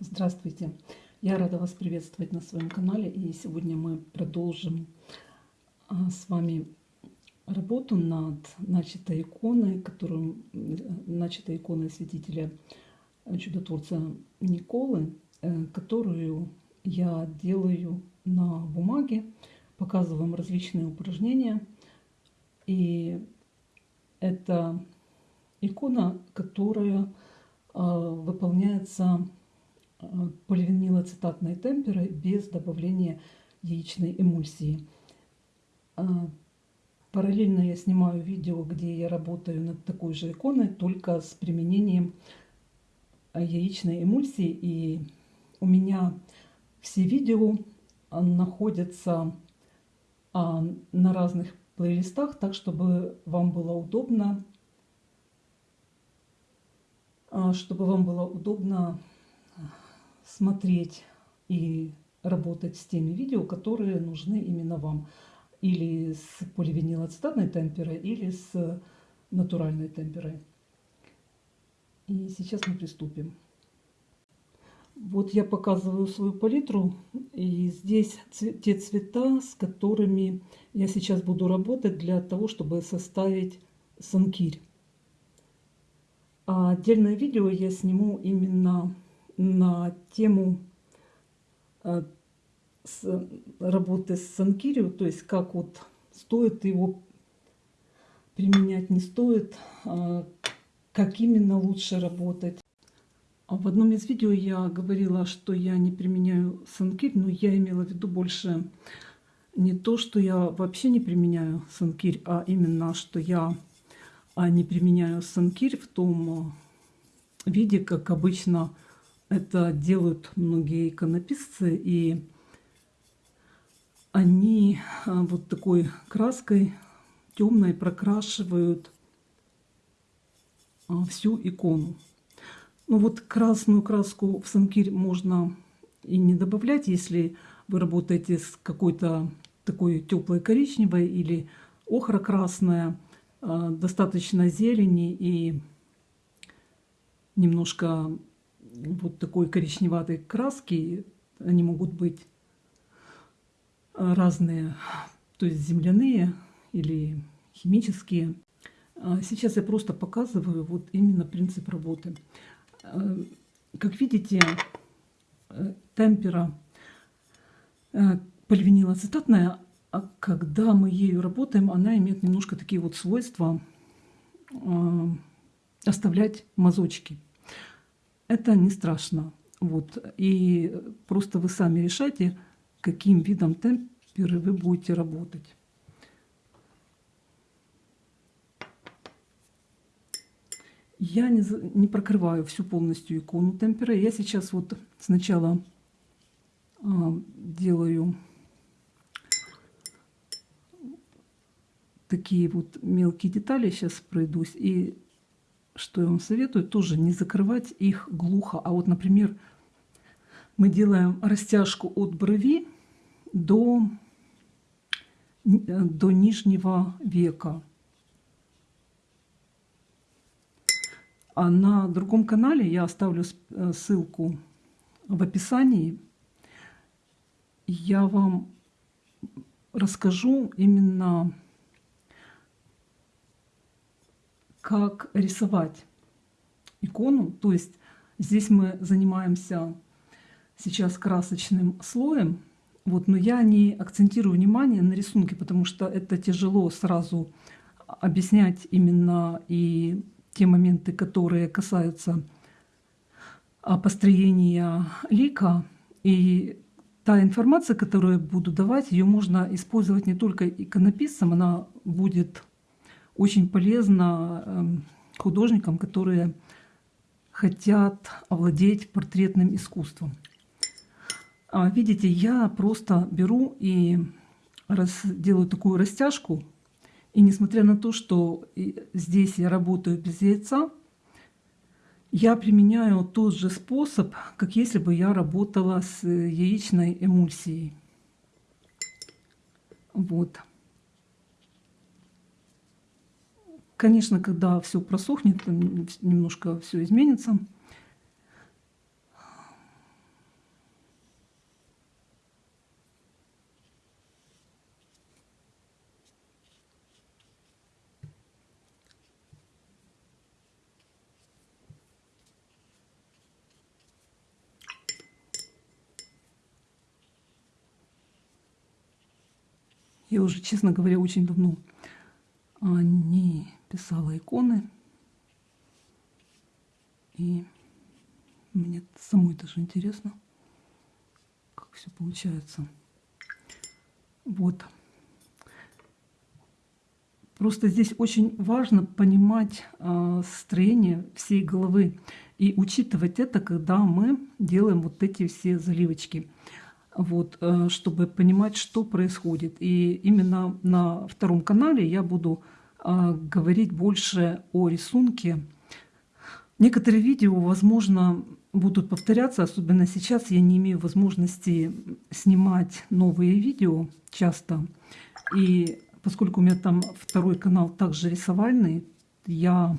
Здравствуйте! Я рада вас приветствовать на своем канале. И сегодня мы продолжим а, с вами работу над начатой иконой, которую, начатой иконой святителя э, чудотворца Николы, э, которую я делаю на бумаге, показываю вам различные упражнения. И это икона, которая выполняется Поливинилоцитатной темперы без добавления яичной эмульсии. А, параллельно я снимаю видео, где я работаю над такой же иконой, только с применением яичной эмульсии. И у меня все видео находятся а, на разных плейлистах, так чтобы вам было удобно, чтобы вам было удобно смотреть и работать с теми видео, которые нужны именно вам. Или с поливинилоцитатной темперой, или с натуральной темперой. И сейчас мы приступим. Вот я показываю свою палитру, и здесь те цвета, с которыми я сейчас буду работать для того, чтобы составить санкирь. А отдельное видео я сниму именно на тему э, работы с санкирио, то есть как вот стоит его применять, не стоит, а как именно лучше работать. А в одном из видео я говорила, что я не применяю санкирь, но я имела в виду больше не то, что я вообще не применяю санкирь, а именно, что я а, не применяю санкирь в том виде, как обычно это делают многие иконописцы, и они а, вот такой краской темной прокрашивают а, всю икону. Ну вот красную краску в санкирь можно и не добавлять, если вы работаете с какой-то такой теплой коричневой или охра-красная, а, достаточно зелени и немножко вот такой коричневатой краски. Они могут быть разные, то есть земляные или химические. А сейчас я просто показываю вот именно принцип работы. А, как видите, э, темпера э, поливинилоацетатная, а когда мы ею работаем, она имеет немножко такие вот свойства оставлять мазочки это не страшно. Вот. И просто вы сами решайте, каким видом темперы вы будете работать. Я не, не прокрываю всю полностью икону темпера. Я сейчас вот сначала а, делаю такие вот мелкие детали. Сейчас пройдусь. И что я вам советую, тоже не закрывать их глухо. А вот, например, мы делаем растяжку от брови до, до нижнего века. А на другом канале я оставлю э, ссылку в описании. Я вам расскажу именно как рисовать икону. То есть здесь мы занимаемся сейчас красочным слоем. Вот, но я не акцентирую внимание на рисунке, потому что это тяжело сразу объяснять именно и те моменты, которые касаются а, построения лика. И та информация, которую я буду давать, ее можно использовать не только иконописцем, она будет очень полезно эм, художникам, которые хотят овладеть портретным искусством. А, видите, я просто беру и делаю такую растяжку. И несмотря на то, что здесь я работаю без яйца, я применяю тот же способ, как если бы я работала с яичной эмульсией. Вот. Конечно, когда все просохнет, немножко все изменится. Я уже, честно говоря, очень давно не писала иконы. И мне самой даже интересно, как все получается. Вот. Просто здесь очень важно понимать э, строение всей головы и учитывать это, когда мы делаем вот эти все заливочки, вот, э, чтобы понимать, что происходит. И именно на втором канале я буду говорить больше о рисунке. Некоторые видео, возможно, будут повторяться, особенно сейчас я не имею возможности снимать новые видео часто. И поскольку у меня там второй канал также рисовальный, я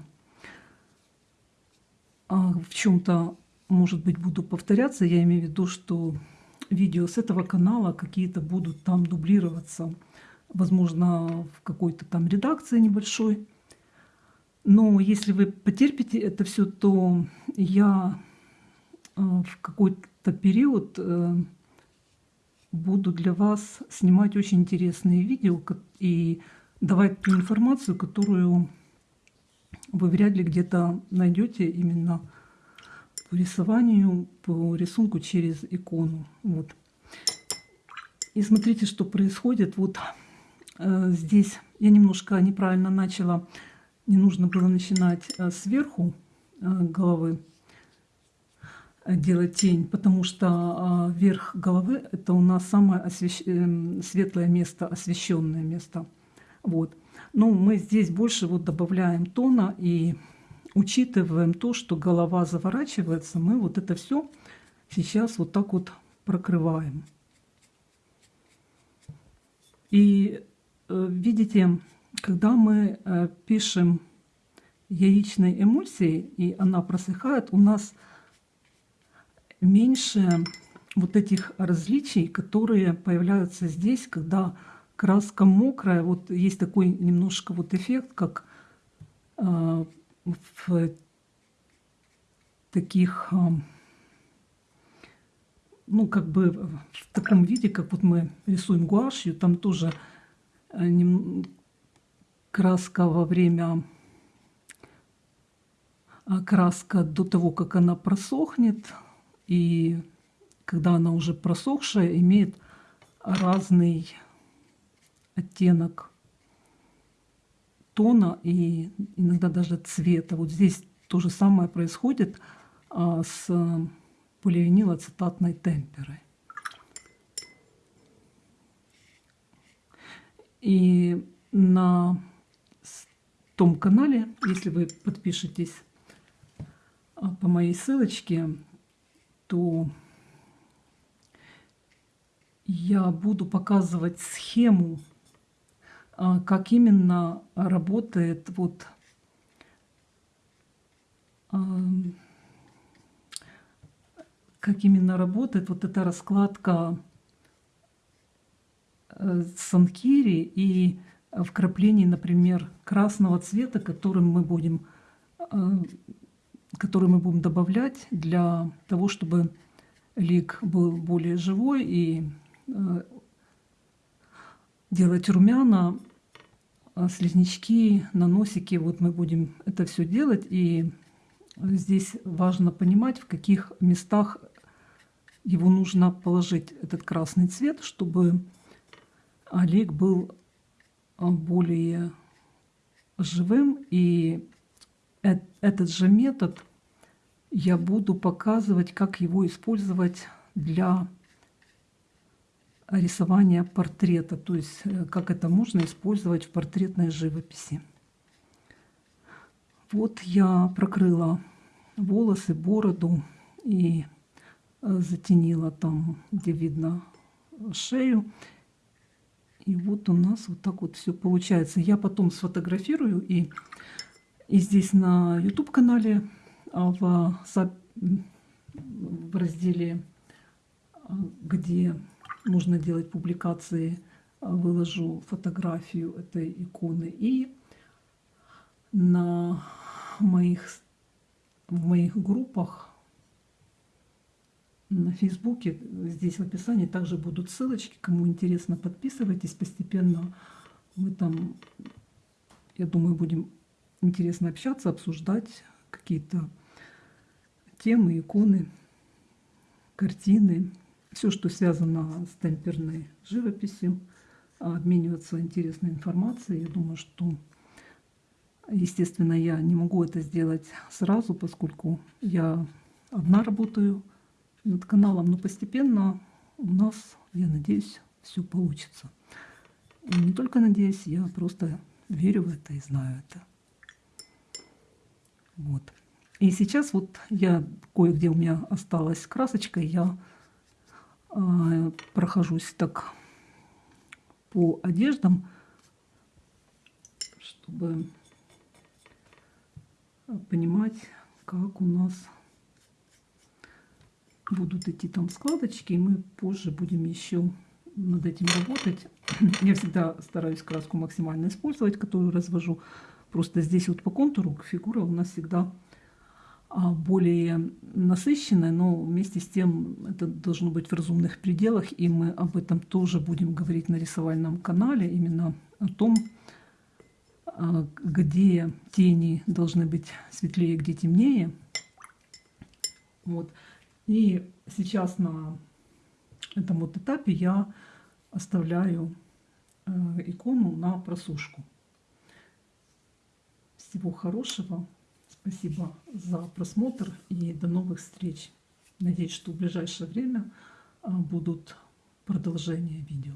а, в чем-то, может быть, буду повторяться. Я имею в виду, что видео с этого канала какие-то будут там дублироваться, возможно, в какой-то там редакции небольшой. Но если вы потерпите это все, то я а, в какой-то период э, буду для вас снимать очень интересные видео и давать ту информацию, которую вы вряд ли где-то найдете именно по рисованию, по рисунку через икону. Вот. И смотрите, что происходит. Вот э, здесь я немножко неправильно начала. Не нужно было начинать э, сверху э, головы делать тень, потому что а, верх головы – это у нас самое освещ... Эм, светлое место, освещенное место. Вот. Но мы здесь больше вот добавляем тона и учитываем то, что голова заворачивается, мы вот это все сейчас вот так вот прокрываем. И э, видите, когда мы э, пишем яичной эмульсией, и она просыхает, у нас – меньше вот этих различий, которые появляются здесь, когда краска мокрая. Вот есть такой немножко вот эффект, как э, в таких, э, ну как бы в таком виде, как вот мы рисуем гуашью, там тоже э, краска во время краска до того, как она просохнет, и когда она уже просохшая, имеет разный оттенок тона и иногда даже цвета. Вот здесь то же самое происходит а, с поливинилацетатной темперой. И на том канале, если вы подпишетесь а, по моей ссылочке, то я буду показывать схему, а, как именно работает вот а, как именно работает вот эта раскладка санкири и вкраплений, например, красного цвета, которым мы будем а, который мы будем добавлять для того, чтобы лик был более живой и э, делать румяна, а слизнячки на носике. Вот мы будем это все делать. И здесь важно понимать, в каких местах его нужно положить, этот красный цвет, чтобы лик был более живым и этот же метод я буду показывать, как его использовать для рисования портрета, то есть э, как это можно использовать в портретной живописи. Вот я прокрыла волосы, бороду и э, затенила там, где видно шею. И вот у нас вот так вот все получается. Я потом сфотографирую и и здесь на YouTube-канале а, в, в разделе, а, где можно делать публикации, а, выложу фотографию этой иконы. И на моих, в моих группах на Фейсбуке. Здесь в описании также будут ссылочки. Кому интересно, подписывайтесь постепенно. Мы там, я думаю, будем интересно общаться, обсуждать какие-то темы, иконы, картины, все, что связано с темперной живописью, обмениваться интересной информацией. Я думаю, что, естественно, я не могу это сделать сразу, поскольку я одна работаю над каналом, но постепенно у нас, я надеюсь, все получится. И не только надеюсь, я просто верю в это и знаю это. Вот. И сейчас вот я кое-где у меня осталась красочка, я э, прохожусь так по одеждам, чтобы понимать, как у нас будут идти там складочки, и мы позже будем еще над этим работать. Я всегда стараюсь краску максимально использовать, которую развожу. Просто здесь вот по контуру фигура у нас всегда а, более насыщенная, но вместе с тем это должно быть в разумных пределах, и мы об этом тоже будем говорить на рисовальном канале, именно о том, а, где тени должны быть светлее, где темнее. Вот. И сейчас на этом вот этапе я оставляю э, икону на просушку. Всего хорошего. Спасибо за просмотр и до новых встреч. Надеюсь, что в ближайшее время э, будут продолжения видео.